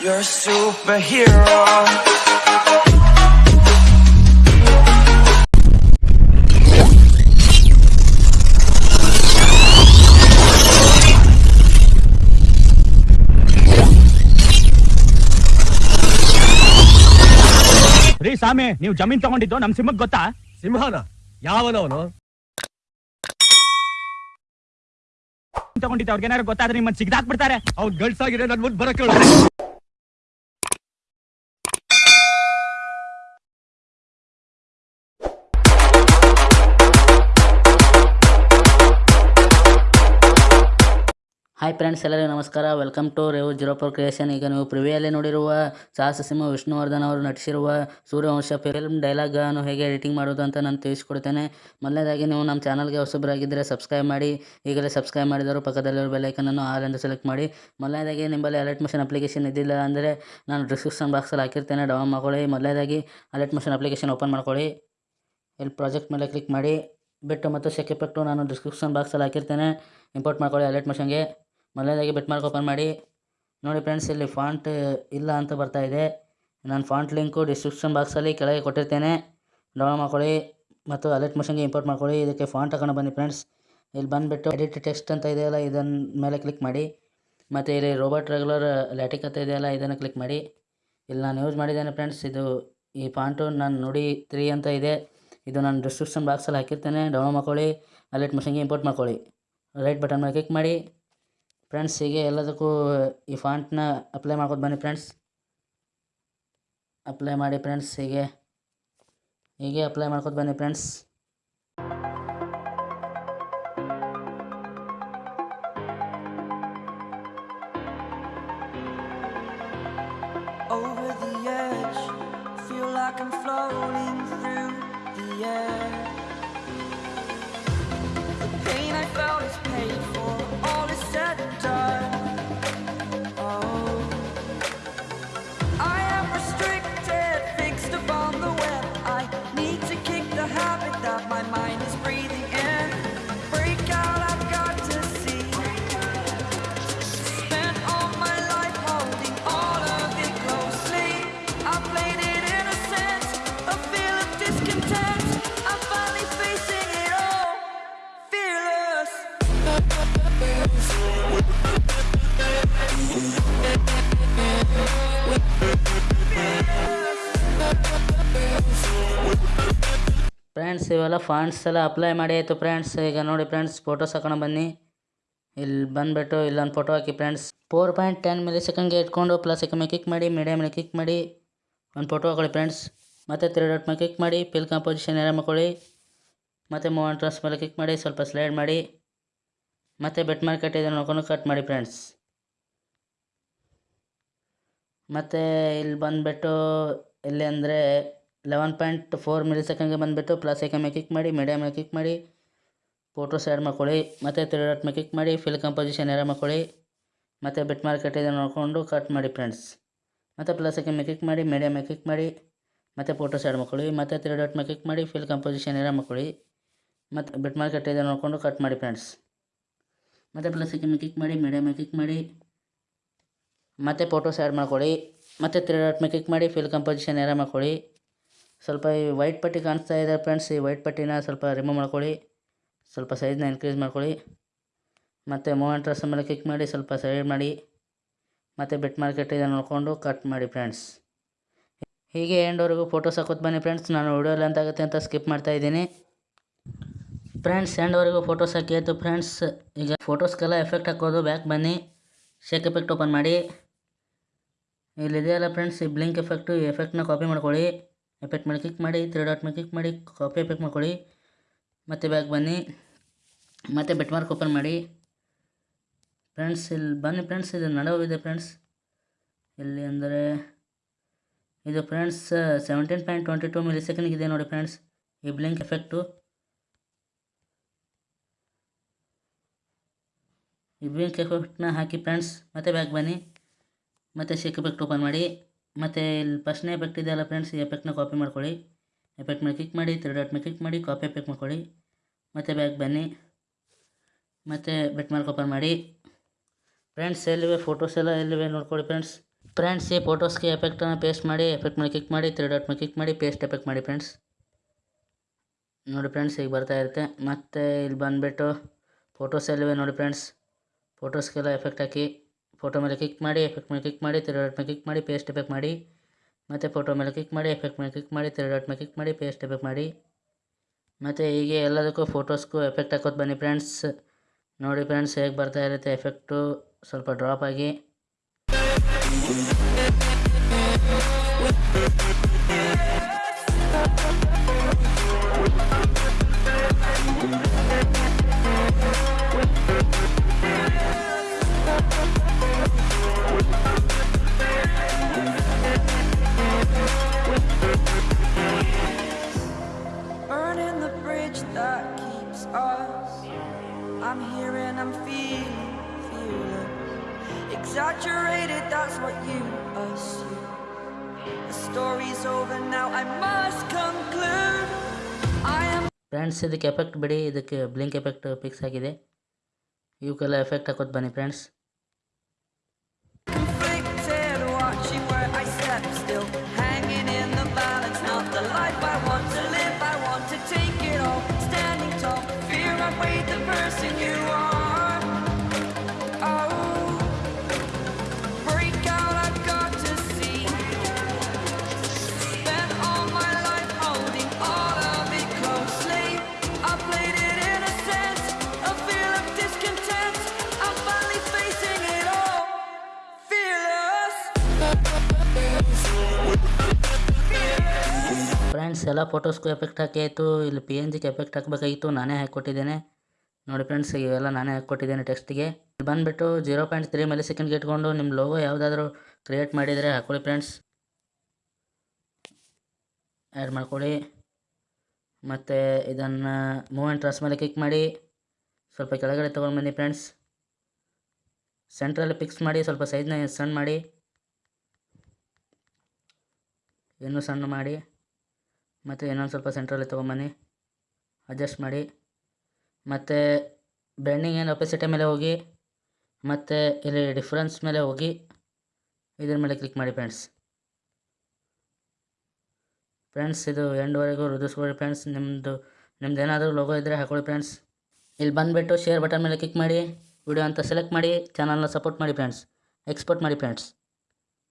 You're a superhero. ರೀ ಸ್ವಾಮಿ ನೀವು ಜಮೀನ್ ತಗೊಂಡಿದ್ದು ನಮ್ ಸಿಂಹಕ್ ಗೊತ್ತಾ? ಸಿಂಹನ? ಯಾವನವನು ತಗೊಂಡಿದ್ದ ಅವ್ರಿಗೆ ಏನಾರು ಗೊತ್ತಾದ್ರೆ ನಿಮ್ಮನ್ನ ಸಿಗ್ದಾಕ್ಬಿಡ್ತಾರೆ. ಅವ್ನ್ ಗಂಡ್ಸಾಗಿದೆ ನನ್ ಮುಂದ್ ಬರಕ್ ಹಾಯ್ ಫ್ರೆಂಡ್ಸ್ ಎಲ್ಲರಿಗೂ ನಮಸ್ಕಾರ. Welcome to Revu zero four creation ಈಗ ನೀವು ಪ್ರಿವಿಯಲ್ಲಿ ನೋಡಿರುವ ಸಾಹಸ ಸಿಂಹ ವಿಷ್ಣುವರ್ಧನ್ ಅವರು ನಟಿಸಿರುವ ಸೂರ್ಯವಂಶ ಫಿಲ್ಮ್ ಡೈಲಾಗ್ ಡೈಲಾಗನ್ನು ಹೇಗೆ ಎಡಿಟಿಂಗ್ ಮಾಡೋದು ಅಂತ ನಾನು ತಿಳಿಸ್ಕೊಡ್ತೇನೆ. ಮೊದಲನೇದಾಗಿ ನೀವು ನಮ್ಮ ಚಾನಲ್ಗೆ ಹೊಸಬರಾಗಿದ್ದರೆ ಸಬ್ಸ್ಕ್ರೈಬ್ ಮಾಡಿ. ಈಗಲೇ ಸಬ್ಸ್ಕ್ರೈಬ್ ಮಾಡಿದರು ಪಕ್ಕದಲ್ಲಿರೋ ಬೆಲೈಕನನ್ನು ಆಲ್ ಎಂದು ಸೆಲೆಕ್ಟ್ ಮಾಡಿ. ಮೊದಲನೇದಾಗಿ ನಿಮ್ಮಲ್ಲಿ ಅಲರ್ಟ್ ಮಿಷನ್ ಅಪ್ಲಿಕೇಶನ್ ಇದ್ದಿಲ್ಲ ಅಂದರೆ ನಾನು ಡಿಸ್ಕ್ರಿಪ್ಷನ್ ಬಾಕ್ಸಲ್ಲಿ ಹಾಕಿರ್ತೇನೆ. ಡೌನ್ ಮಾಡ್ಕೊಳ್ಳಿ. ಮೊದಲನೇದಾಗಿ ಅಲರ್ಟ್ ಮಿಷನ್ ಅಪ್ಲಿಕೇಶನ್ ಓಪನ್ ಮಾಡ್ಕೊಳ್ಳಿ. ಇಲ್ಲಿ ಪ್ರಾಜೆಕ್ಟ್ ಮೇಲೆ ಕ್ಲಿಕ್ ಮಾಡಿ. ಬಿಟ್ಟು ಮತ್ತು ಎಫೆಕ್ಟು ನಾನು ಡಿಸ್ಕ್ರಿಪ್ಷನ್ ಬಾಕ್ಸಲ್ಲಿ ಹಾಕಿರ್ತೇನೆ. ಇಂಪೋರ್ಟ್ ಮಾಡ್ಕೊಳ್ಳಿ ಅಲರ್ಟ್ ಮಿಷನ್ಗೆ ಮೊದಲನೇದಾಗಿ ಬೆಟ್ ಮಾರ್ಕ್ ಓಪನ್ ಮಾಡಿ. ನೋಡಿ ಫ್ರೆಂಡ್ಸ್ ಇಲ್ಲಿ ಫಾಂಟ್ ಇಲ್ಲ ಅಂತ ಬರ್ತಾ ಇದೆ. ನಾನು ಫಾಂಟ್ ಲಿಂಕು ಡಿಸ್ಕ್ರಿಪ್ಷನ್ ಬಾಕ್ಸಲ್ಲಿ ಕೆಳಗೆ ಕೊಟ್ಟಿರ್ತೇನೆ. ಡೌನ್ಲೋಡ್ ಮಾಡ್ಕೊಳ್ಳಿ ಮತ್ತು ಅಲರ್ಟ್ ಮಿಷನ್ಗೆ ಇಂಪೋರ್ಟ್ ಮಾಡ್ಕೊಳ್ಳಿ. ಇದಕ್ಕೆ ಫಾಂಟ್ ಹಾಕೊಂಡು ಬನ್ನಿ ಫ್ರೆಂಡ್ಸ್ ಇಲ್ಲಿ ಬಂದುಬಿಟ್ಟು ಎಡಿಟ್ ಟೆಕ್ಸ್ಟ್ ಅಂತ ಇದೆಯಲ್ಲ ಇದನ್ನ ಮೇಲೆ ಕ್ಲಿಕ್ ಮಾಡಿ. ಮತ್ತು ಇಲ್ಲಿ ರೋಬೋಟ್ ರೆಗ್ಯುಲರ್ ಲ್ಯಾಟಿಕ್ ಅಂತ ಇದೆಯಲ್ಲ ಇದನ್ನು ಕ್ಲಿಕ್ ಮಾಡಿ. ಇಲ್ಲಿ ನಾನು ಯೂಸ್ ಮಾಡಿದ್ದೇನೆ ಫ್ರೆಂಡ್ಸ್ ಇದು ಈ ಫಾಂಟು ನಾನು ನೋಡಿ ತ್ರೀ ಅಂತ ಇದೆ. ಇದು ನಾನು ಡಿಸ್ಕ್ರಿಪ್ಷನ್ ಬಾಕ್ಸಲ್ಲಿ ಹಾಕಿರ್ತೇನೆ. ಡೌನ್ಲೋಡ್ ಮಾಡ್ಕೊಳ್ಳಿ ಅಲರ್ಟ್ ಮಿಷನ್ಗೆ ಇಂಪೋರ್ಟ್ ಮಾಡ್ಕೊಳ್ಳಿ. ರೈಟ್ ಬಟನ್ ಮೇಲೆ ಕ್ಲಿಕ್ ಮಾಡಿ. ಫ್ರೆಂಡ್ಸ್ ಹೀಗೆ ಎಲ್ಲದಕ್ಕೂ ಈ ಫಾಂಟ್ನ ಅಪ್ಲೈ ಮಾಡ್ಕೊತ ಬನ್ನಿ ಫ್ರೆಂಡ್ಸ್. ಅಪ್ಲೈ ಮಾಡಿ ಫ್ರೆಂಡ್ಸ್ ಹೀಗೆ ಹೀಗೆ ಅಪ್ಲೈ ಮಾಡ್ಕೊತ ಬನ್ನಿ ಫ್ರೆಂಡ್ಸ್. Over ಫ್ರೆಂಡ್ಸ್ ಇವೆಲ್ಲ ಫಂಡ್ಸ್ ಎಲ್ಲ ಅಪ್ಲೈ ಮಾಡಿ ಆಯಿತು ಫ್ರೆಂಡ್ಸ್ ಈಗ ನೋಡಿ ಫ್ರೆಂಡ್ಸ್ ಫೋಟೋಸ್ ಹಾಕೊಂಡು ಬನ್ನಿ. ಇಲ್ಲಿ ಬಂದುಬಿಟ್ಟು ಇಲ್ಲೊಂದು ಫೋಟೋ ಹಾಕಿ friends four point ten milli ಸೆಕೆಂಡ್ಗೆ ಇಟ್ಕೊಂಡು ಪ್ಲಸ್ ಮೇಲೆ ಕ್ಲಿಕ್ ಮಾಡಿ ಮೀಡಿಯಮ್ ಮೇಲೆ ಕ್ಲಿಕ್ ಮಾಡಿ, ಒಂದು ಫೋಟೋ ಹಾಕೊಳ್ಳಿ ಫ್ರೆಂಡ್ಸ್ ಮತ್ತು ತ್ರೀ ಡಾಟ್ ಮೇಲೆ ಕ್ಲಿಕ್ ಮಾಡಿ ಪಿಲ್ ಕಾಂಪೋಸಿಷನ್ ಏರ ಮಾಡ್ಕೊಳ್ಳಿ. ಮತ್ತು ಮೂವನ್ ಟ್ರಸ್ ಮೇಲೆ ಕ್ಲಿಕ್ ಮಾಡಿ, ಸ್ವಲ್ಪ ಸ್ಲೈಡ್ ಮಾಡಿ. ಮತ್ತು ಬೆಟ್ ಮಾರ್ಕೆಟ್ ಇದೆ ನೋಡ್ಕೊಂಡು ಕಟ್ ಮಾಡಿ ಫ್ರೆಂಡ್ಸ್ ಮತ್ತೆ ಇಲ್ಲಿ ಬಂದುಬಿಟ್ಟು ಎಲ್ಲಿ ಅಂದರೆ ಲೆವೆನ್ ಪಾಯಿಂಟ್ ಫೋರ್ ಮಿಲಿ ಸೆಕೆಂಡ್ಗೆ ಬಂದುಬಿಟ್ಟು ಪ್ಲಸ್ ಐಕನ್ ಮೇಲೆ ಕ್ಲಿಕ್ ಮಾಡಿ ಮೀಡಿಯಮ್ ಮೇಲೆ ಕ್ಲಿಕ್ ಮಾಡಿ ಫೋಟೋಸ್ ಸೈಡ್ ಮಾಡ್ಕೊಳ್ಳಿ, ಮತ್ತು ತ್ರೀ ಡಾಟ್ ಮೇಲೆ ಕ್ಲಿಕ್ ಮಾಡಿ ಫಿಲ್ ಕಂಪೋಸಿಷನ್ ಏರ ಮಾಡ್ಕೊಳ್ಳಿ, ಮತ್ತು ಬೆಟ್ ಮಾರ್ಕೆಟ್ ಇದೆ ನೋಡಿಕೊಂಡು ಕಟ್ ಮಾಡಿ ಫ್ರೆಂಡ್ಸ್ ಮತ್ತು ಪ್ಲಸ್ ಐಕನ್ ಮೇಲೆ ಕ್ಲಿಕ್ ಮಾಡಿ ಮೀಡಿಯಮ್ ಮೇಲೆ ಕ್ಲಿಕ್ ಮಾಡಿ, ಮತ್ತು ಫೋಟೋಸ್ ಸೈಡ್ ಮಾಡ್ಕೊಳ್ಳಿ, ಮತ್ತು ತ್ರೀ ಡಾಟ್ ಮೇಲೆ ಕ್ಲಿಕ್ ಮಾಡಿ ಫಿಲ್ ಕಂಪೋಸಿಷನ್ ಏರ ಮಾಡ್ಕೊಳ್ಳಿ, ಮತ್ತು ಬೆಟ್ ಮಾರ್ಕೆಟ್ ಇದೆ ನೋಡಿಕೊಂಡು ಕಟ್ ಮಾಡಿ ಫ್ರೆಂಡ್ಸ್ ಮತ್ತು ಪ್ಲಸ್ ಮೇಲೆ ಕ್ಲಿಕ್ ಮಾಡಿ ಮೀಡಿಯಮ್ ಮೇಲೆ ಕ್ಲಿಕ್ ಮಾಡಿ, ಮತ್ತೆ ಫೋಟೋಸ್ ಆ್ಯಡ್ ಮಾಡ್ಕೊಳ್ಳಿ, ಮತ್ತು ತ್ರೀ ಡಾಟ್ ಮೇಲೆ ಕ್ಲಿಕ್ ಮಾಡಿ ಫಿಲ್ ಕಂಪೋಸಿಷನ್ ಏರ ಮಾಡ್ಕೊಳ್ಳಿ. ಸ್ವಲ್ಪ ಈ ವೈಟ್ ಪಟ್ಟಿ ಕಾಣಿಸ್ತಾ ಇದೆ ಫ್ರೆಂಡ್ಸ್ ಈ ವೈಟ್ ಪಟ್ಟಿನ ಸ್ವಲ್ಪ ರಿಮೂವ್ ಮಾಡ್ಕೊಳ್ಳಿ, ಸ್ವಲ್ಪ ಸೈಜ್ನ ಇನ್ಕ್ರೀಸ್ ಮಾಡ್ಕೊಳ್ಳಿ. ಮತ್ತು ಮೂವೆಂಟ್ ಡ್ರೆಸ್ ಮೇಲೆ ಕ್ಲಿಕ್ ಮಾಡಿ, ಸ್ವಲ್ಪ ಸೈಡ್ ಮಾಡಿ, ಮತ್ತು ಬೆಟ್ ಮಾರ್ಕೆಟ್ ಇದನ್ನು ನೋಡಿಕೊಂಡು ಕಟ್ ಮಾಡಿ ಫ್ರೆಂಡ್ಸ್ ಹೀಗೆ ಎಂಡ್ವರೆಗೂ ಫೋಟೋಸ್ ಹಾಕೋದು ಬನ್ನಿ ಫ್ರೆಂಡ್ಸ್ ನಾನು ವಿಡಿಯೋ ಅಂತ ಆಗುತ್ತೆ ಅಂತ ಸ್ಕಿಪ್ ಮಾಡ್ತಾ ಇದ್ದೀನಿ. ಫ್ರೆಂಡ್ಸ್ ಎಂಡ್ವರೆಗೂ ಫೋಟೋಸ್ ಹಾಕಿ. ಆಯಿತು ಫ್ರೆಂಡ್ಸ್ ಈಗ ಫೋಟೋಸ್ಗೆಲ್ಲ ಎಫೆಕ್ಟ್ ಹಾಕೋದು. ಬ್ಯಾಕ್ ಬನ್ನಿ. ಶೇಕ್ ಎಫೆಕ್ಟ್ ಓಪನ್ ಮಾಡಿ. ಇಲ್ಲಿದೆಯಲ್ಲ ಫ್ರೆಂಡ್ಸ್ ಈ ಬ್ಲಿಂಕ್ ಎಫೆಕ್ಟು ಈ ಎಫೆಕ್ಟ್ನ ಕಾಪಿ ಮಾಡ್ಕೊಳ್ಳಿ. ಎಫೆಕ್ಟ್ ಮೇಲೆ ಕ್ಲಿಕ್ ಮಾಡಿ. ತ್ರೀ ಡಾಟ್ ಮೇಲೆ ಕ್ಲಿಕ್ ಮಾಡಿ. ಕಾಪಿ ಎಫೆಕ್ಟ್ ಮಾಡ್ಕೊಳ್ಳಿ. ಮತ್ತೆ ಬ್ಯಾಕ್ ಬನ್ನಿ. ಮತ್ತೆ ಬೆಟ್ ಮಾರ್ಕ್ ಓಪನ್ ಮಾಡಿ. ಫ್ರೆಂಡ್ಸ್ ಇಲ್ಲಿ ಬನ್ನಿ ಫ್ರೆಂಡ್ಸ್ ಇದು ನಡವಿದೆ ಫ್ರೆಂಡ್ಸ್ ಇಲ್ಲಿ ಅಂದರೆ ಇದು friends seventeen point twenty two milli ಸೆಕೆಂಡ್ಗೆ ಇದೆ ನೋಡಿ ಫ್ರೆಂಡ್ಸ್ ಈ ಬ್ಲಿಂಕ್ ಎಫೆಕ್ಟು ಈ ಬ್ಲಿಂಕ್ ಎಫೆಕ್ಟ್ನ ಹಾಕಿ ಫ್ರೆಂಡ್ಸ್, ಮತ್ತೆ ಬ್ಯಾಕ್ ಬನ್ನಿ. ಮತ್ತು ಶೇಕ್ ಎಫೆಕ್ಟ್ ಓಪನ್ ಮಾಡಿ. ಮತ್ತೆ ಇಲ್ಲಿ ಫಸ್ಟ್ನೇ ಎಫೆಕ್ಟ್ ಇದೆಯಲ್ಲ ಫ್ರೆಂಡ್ಸ್, ಈ ಎಫೆಕ್ಟ್ನ ಕಾಪಿ ಮಾಡ್ಕೊಳ್ಳಿ. ಎಫೆಕ್ಟ್ ಮೇಲೆ ಕ್ಲಿಕ್ ಮಾಡಿ ತ್ರೀ ಡಾಟ್ ಮೇಲೆ ಕ್ಲಿಕ್ ಮಾಡಿ ಕಾಪಿ ಎಫೆಕ್ಟ್ ಮಾಡ್ಕೊಳ್ಳಿ. ಮತ್ತೆ ಬ್ಯಾಕ್ ಬನ್ನಿ. ಮತ್ತು ಬೆಟ್ ಮಾರ್ಕ್ ಓಪನ್ ಮಾಡಿ. ಫ್ರೆಂಡ್ಸ್, ಎಲ್ಲಿವೆ ಫೋಟೋಸ್ ಎಲ್ಲ? ಎಲ್ಲಿವೆ ನೋಡ್ಕೊಳ್ಳಿ ಫ್ರೆಂಡ್ಸ್. ಫ್ರೆಂಡ್ಸ್, ಈ ಫೋಟೋಸ್ಗೆ ಎಫೆಕ್ಟನ್ನು ಪೇಸ್ಟ್ ಮಾಡಿ ಎಫೆಕ್ಟ್ ಮೇಲೆ ಕ್ಲಿಕ್ ಮಾಡಿ ತ್ರೀ ಡಾಟ್ ಮೇಲೆ ಕ್ಲಿಕ್ ಮಾಡಿ ಪೇಸ್ಟ್ ಎಫೆಕ್ಟ್ ಮಾಡಿ ಫ್ರೆಂಡ್ಸ್. ನೋಡಿ ಫ್ರೆಂಡ್ಸ್, ಈಗ ಬರ್ತಾ ಇರುತ್ತೆ. ಮತ್ತು ಇಲ್ಲಿ ಬಂದುಬಿಟ್ಟು ಫೋಟೋಸ್ ಎಲ್ಲಿವೆ ನೋಡಿ ಫ್ರೆಂಡ್ಸ್. ಫೋಟೋಸ್ಗೆಲ್ಲ ಎಫೆಕ್ಟ್ ಹಾಕಿ, ಫೋಟೋ ಮೇಲೆ ಕ್ಲಿಕ್ ಮಾಡಿ, ಎಫೆಕ್ಟ್ ಮೇಲೆ ಕ್ಲಿಕ್ ಮಾಡಿ ತ್ರೀ ಡಾಟ್ ಮೇಲೆ ಕ್ಲಿಕ್ ಮಾಡಿ, ಪೇಸ್ಟ್ ಎಫೆಕ್ಟ್ ಮಾಡಿ, ಮತ್ತು ಫೋಟೋ ಮೇಲೆ ಕ್ಲಿಕ್ ಮಾಡಿ, ಎಫೆಕ್ಟ್ ಮೇಲೆ ಕ್ಲಿಕ್ ಮಾಡಿ ತ್ರೀ ಡಾಟ್ ಮೇಲೆ ಕ್ಲಿಕ್ ಮಾಡಿ, ಪೇಸ್ಟ್ ಎಫೆಕ್ಟ್ ಮಾಡಿ. ಮತ್ತು ಹೀಗೆ ಎಲ್ಲದಕ್ಕೂ ಫೋಟೋಸ್ಗೂ ಎಫೆಕ್ಟ್ ಹಾಕೋದು ಬನ್ನಿ ಫ್ರೆಂಡ್ಸ್. ನೋಡಿ ಫ್ರೆಂಡ್ಸ್ ಹೇಗೆ ಬರ್ತಾ ಇರುತ್ತೆ ಎಫೆಕ್ಟು. ಸ್ವಲ್ಪ ಡ್ರಾಪ್ ಆಗಿ. Burning the bridge that keeps us. I'm here and I'm feeling, feeling exaggerated. That's what you assume. The story's over now. I must conclude. I am friends ಇದಕ್ಕೆ effect ಬಿಡಿ ಇದಕ್ಕೆ blink effect fix ಆಗಿದೆ ಇವಕ್ಕೆಲ್ಲ effect ಹಾಕೋದು ಬನ್ನಿ friends friends ಎಲ್ಲ ಫೋಟೋಸ್ಗೂ effect ಹಾಕಿಯಾಯಿತು ಇಲ್ಲಿ ಪಿ ಎನ್ ಜಿಗೆ ಎಫೆಕ್ಟ್ ಹಾಕಬೇಕಾಗಿತ್ತು, ನಾನೇ ಹಾಕ್ಕೊಟ್ಟಿದ್ದೇನೆ. ನೋಡಿ ಫ್ರೆಂಡ್ಸ್ ಇವೆಲ್ಲ ನಾನೇ ಹಾಕ್ಕೊಟ್ಟಿದ್ದೇನೆ ಟೆಕ್ಸ್ಟಿಗೆ ಇಲ್ಲಿ ಬಂದುಬಿಟ್ಟು ಜೀರೋ ಪಾಯಿಂಟ್ ತ್ರೀ ಮಿಲಿ ಸೆಕೆಂಡ್ಗೆ ಇಟ್ಕೊಂಡು ನಿಮ್ಮ ಲೋಗೋ ಯಾವುದಾದ್ರೂ ಕ್ರಿಯೇಟ್ ಮಾಡಿದರೆ ಹಾಕೊಳ್ಳಿ ಫ್ರೆಂಡ್ಸ್ ಆ್ಯಡ್ ಮಾಡ್ಕೊಳ್ಳಿ. ಮತ್ತು ಇದನ್ನು ಮೂವ್ ಆ್ಯಂಡ್ ಟ್ರಾನ್ಸ್ ಮೇಲೆ ಕ್ಲಿಕ್ ಮಾಡಿ. ಸ್ವಲ್ಪ ಕೆಳಗಡೆ ತೊಗೊಂಡು ಬನ್ನಿ ಫ್ರೆಂಡ್ಸ್ ಸೆಂಟ್ರಲ್ಲಿ ಫಿಕ್ಸ್ ಮಾಡಿ, ಸ್ವಲ್ಪ ಸೈಜ್ನ ಸಣ್ಣ ಮಾಡಿ. ಇನ್ನೂ ಸಣ್ಣ ಮಾಡಿ. ಮತ್ತು ಇನ್ನೊಂದು ಸ್ವಲ್ಪ ಸೆಂಟ್ರಲ್ಲಿ ತೊಗೊಂಬನ್ನಿ. ಅಡ್ಜಸ್ಟ್ ಮಾಡಿ. ಮತ್ತು ಬೆಂಡಿಂಗ್ ಏನು ಒಪೆಸಿಟಿ ಮೇಲೆ ಹೋಗಿ, ಮತ್ತು ಇಲ್ಲಿ ಡಿಫ್ರೆನ್ಸ್ ಮೇಲೆ ಹೋಗಿ, ಇದ್ರ ಮೇಲೆ ಕ್ಲಿಕ್ ಮಾಡಿ ಫ್ರೆಂಡ್ಸ್ ಫ್ರೆಂಡ್ಸ್ ಇದು ಎಂಡ್ವರೆಗೂ ರುದಿಸ್ಕೊಳ್ಳಿ ಫ್ರೆಂಡ್ಸ್ ನಿಮ್ಮದು ನಿಮ್ದು ಏನಾದರೂ ಲೋಗೋ ಇದ್ದರೆ ಹಾಕೊಳ್ಳಿ ಫ್ರೆಂಡ್ಸ್ ಇಲ್ಲಿ ಬಂದುಬಿಟ್ಟು ಶೇರ್ ಬಟನ್ ಮೇಲೆ ಕ್ಲಿಕ್ ಮಾಡಿ ವಿಡಿಯೋ ಅಂತ ಸೆಲೆಕ್ಟ್ ಮಾಡಿ ಚಾನಲ್ನ ಸಪೋರ್ಟ್ ಮಾಡಿ ಫ್ರೆಂಡ್ಸ್ ಎಕ್ಸ್ಪೋರ್ಟ್ ಮಾಡಿ ಫ್ರೆಂಡ್ಸ್